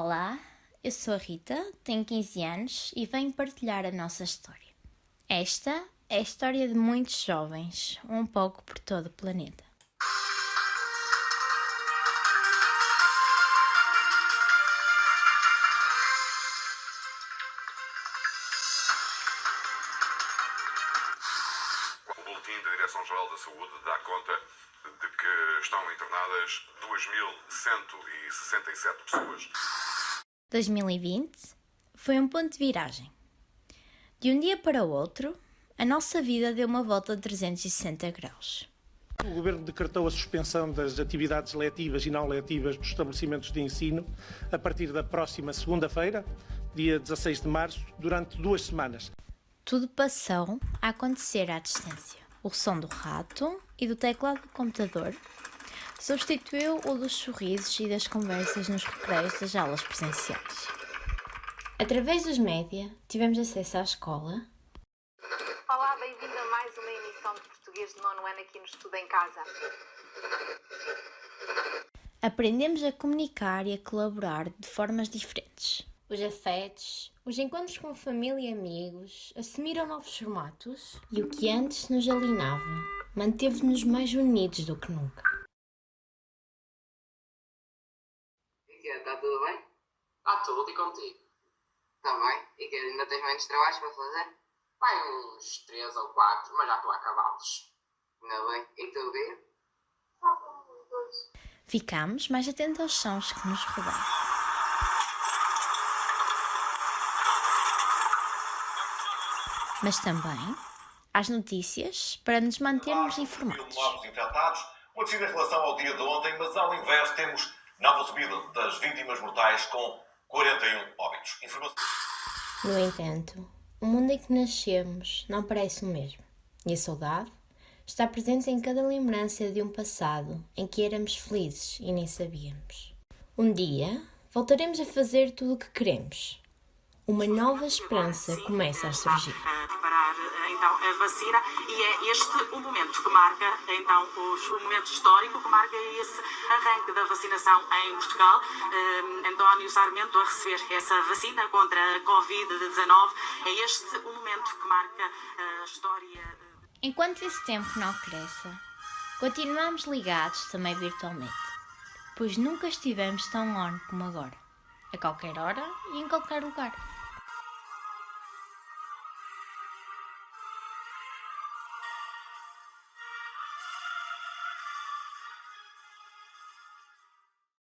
Olá, eu sou a Rita, tenho 15 anos e venho partilhar a nossa história. Esta é a história de muitos jovens, um pouco por todo o planeta. Da Direção-Geral da Saúde dá conta de que estão internadas 2.167 pessoas. 2020 foi um ponto de viragem. De um dia para o outro, a nossa vida deu uma volta de 360 graus. O Governo decretou a suspensão das atividades letivas e não letivas dos estabelecimentos de ensino a partir da próxima segunda-feira, dia 16 de março, durante duas semanas. Tudo passou a acontecer à distância. O som do rato e do teclado do computador substituiu o dos sorrisos e das conversas nos recreios das aulas presenciais. Através dos média, tivemos acesso à escola, Olá, bem-vindo a mais uma emissão de português de nono ano aqui no Estudo em Casa. aprendemos a comunicar e a colaborar de formas diferentes. Os afetos, os encontros com família e amigos assumiram novos formatos e o que antes nos alinhava manteve-nos mais unidos do que nunca. E que está tudo bem? Está tudo e contigo. Está bem. E que ainda tens menos trabalhos para fazer? Vai uns 3 ou 4, mas já estou a acabá-los. Ainda bem. E tu, Bia? Ficámos mais atentos aos sons que nos rodeiam. Mas também às notícias para nos mantermos informados. novos infectados, uma descida em relação ao dia de ontem, mas ao inverso temos nova subida das vítimas mortais com 41 óbitos. Informação... No entanto, o mundo em que nascemos não parece o mesmo. E a saudade está presente em cada lembrança de um passado em que éramos felizes e nem sabíamos. Um dia voltaremos a fazer tudo o que queremos. Uma nova esperança começa a surgir. Então a vacina e é este o momento que marca então o momento histórico que marca esse arranque da vacinação em Portugal. Eh, António Sarmento a receber essa vacina contra a Covid-19 é este o momento que marca a história. eh, Enquanto esse tempo não cresça, continuamos ligados também virtualmente, pois nunca estivemos tão on como agora, a qualquer hora e em qualquer lugar.